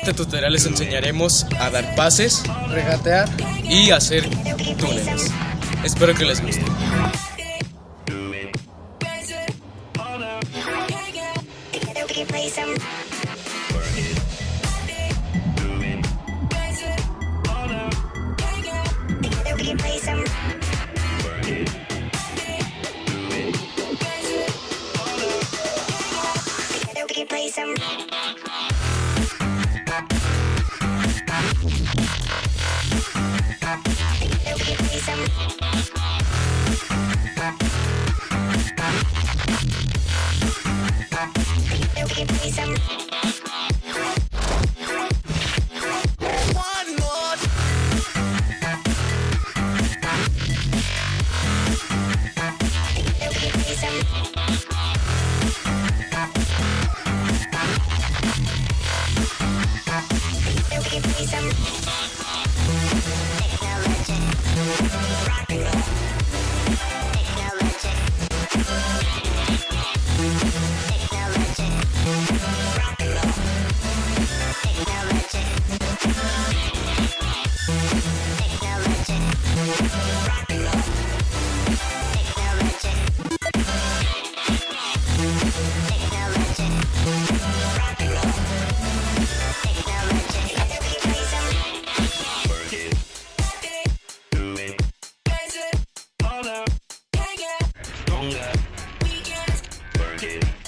este tutorial les enseñaremos a dar pases regatear y hacer túneles. Espero que les guste. Some get work it.